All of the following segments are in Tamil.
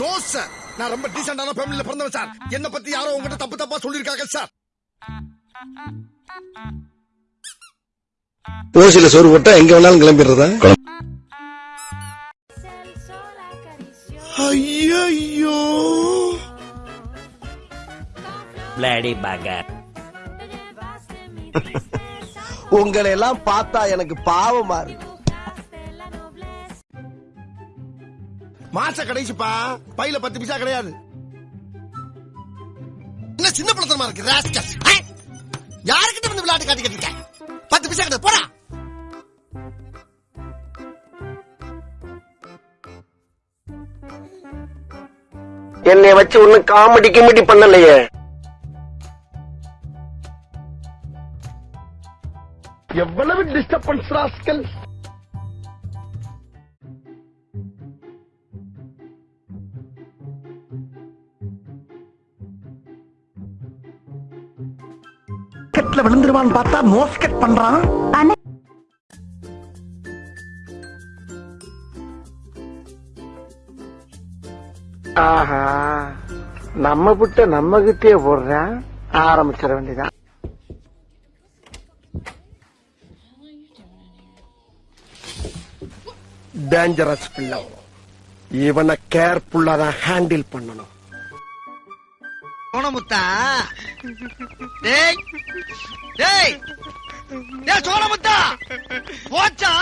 நோ சார் நான் ரொம்ப டீசென்டான ஃபேமிலில பிறந்தவன் சார் என்ன பத்தி யாரோ உங்ககிட்ட தப்பு தப்பா சொல்லிருக்காங்க சார் ஓசில சோறு போட்டா எங்க வேணாலும் கிளம்பிடுறதா? ஐயோ Bloody bugger. உங்களை எல்லாம் பார்த்தா எனக்கு பாவமா இருக்கு. மாச கடைசிப்பா. பையில பத்து பைசா கிடையாது. என்ன சின்ன பழத்தனமா இருக்கு ராஸ்கல் யாருக்கிட்ட வந்து விளையாட்டு காட்டிக்கிட்டு இருக்க? பத்து பைசா கிடையாது போடா. என்னை வச்சு ஒன்னும் காமெடி கிமெடி பண்ணலையே. எவ்வளவு டிஸ்டர்பன்ஸ் ராஸ்கல் கெட்ல விழுந்துருவான்னு பார்த்தா மோஸ்கெட் பண்றான். ஆஹா நம்ம புட்ட நம்ம கிட்டே போடுறேன். ஆரம்பிச்சிட வேண்டியதான் டேஞ்சரஸ் பிள்ளை. இவனை கேர்ஃபுல்லா தான் ஹேண்டில் பண்ணணும். சோனமுத்தா டேய் டேய் டேய் சோனமுத்தா போச்சா?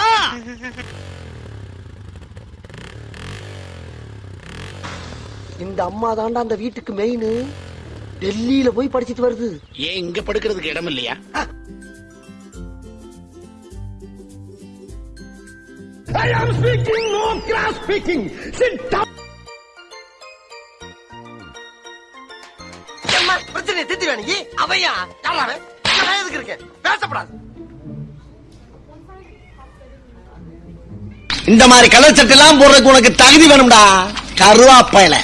இந்த அம்மா தாண்டா அந்த வீட்டுக்கு மெயின் டெல்லியில போய் படிச்சிட்டு வருது. ஏன் இங்க படுக்கிறதுக்கு இடம் இல்லையா? I am speaking no cross speaking sit down பிரச்சனையை தீர்த்து வேணுங்க அவையா? யாராவே எதுக்கு இருக்கு பேசப்படாது. இந்த மாதிரி கலர் சட்டை எல்லாம் போடுறதுக்கு உனக்கு தகுதி வேணும்டா. கருவாப்பையில.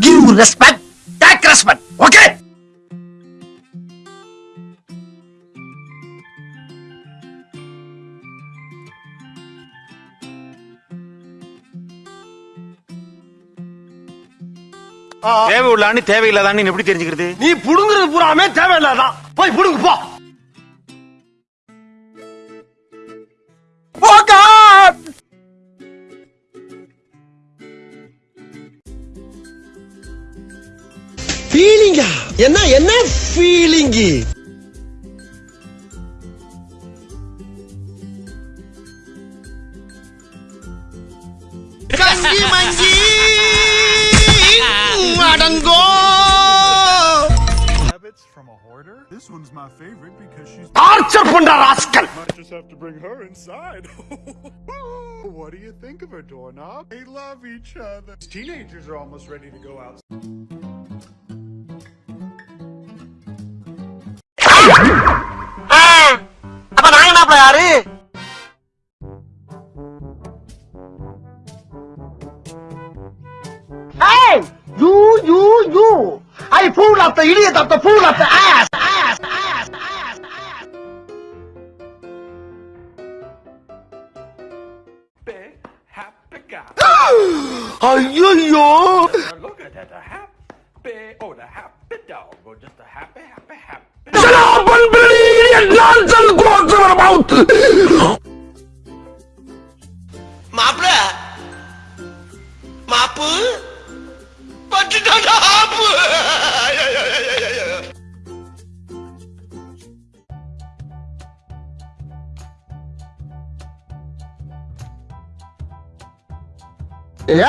Give respect take respect okay தேவை உள்ளான்னு தேவையில்லாதான்னு எப்படி தெரிஞ்சுக்கிறது? நீ புடுங்குறது பூராமே தேவையில்லாதான். போய் புடுங்கு போ. ஃபீலிங்கா என்ன என்ன feeling கங்கி monkey அடங்கோ Rabbits from a hoarder? This one's my favorite because she's torture பண்ற rascal might just have to bring her inside. what do you think of her, doorknob? They love each other. Teenagers are almost ready to go out. அப்ப நாங்கனாப்ல யாரு Hey! You, you, you! I fool of the idiot of the fool of the ass! Ass! Ass! Ass! Ass! ஐயோ Look at that, a happy, oh, the happy dog, or just a happy, happy, happy. மாப்பிள மாப்பு பட்டுட்டாடா ஆப்பு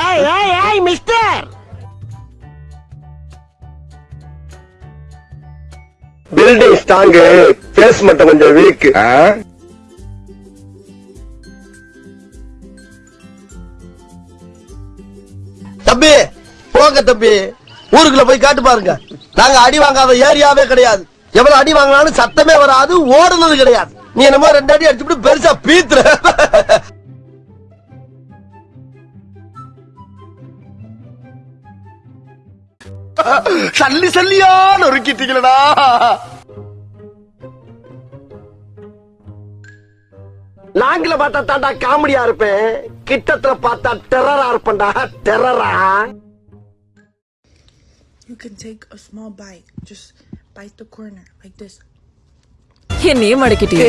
ஏய் ஏய் ஏய் மிஸ்டர் Building strong base மட்டும் கொஞ்சம் வீக் தம்பி போங்க தம்பி. ஊருக்குள்ள போய் காட்டு பாருங்க. நாங்க அடி வாங்காத ஏரியாவே கிடையாது. எவ்வளவு அடி வாங்கினாலும் சத்தமே வராது ஓடுனது கிடையாது. நீ என்னமோ ரெண்டு அடி அடிச்சுட்டு பெருசா பீத்துற. சல்லி சல்லியா நொறுக்கிட்டீங்களடா. லாங்கில பார்த்தா தாண்டா காமெடியா இருப்பேன். கிட்டத்துல பார்த்தா டெரரா இருப்பேன்டா. டெரரா You can take a small bite. Just bite the corner like this. என்னையும் மடக்கிட்டே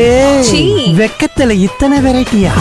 வெக்கத்துல இத்தனை வெரைட்டியா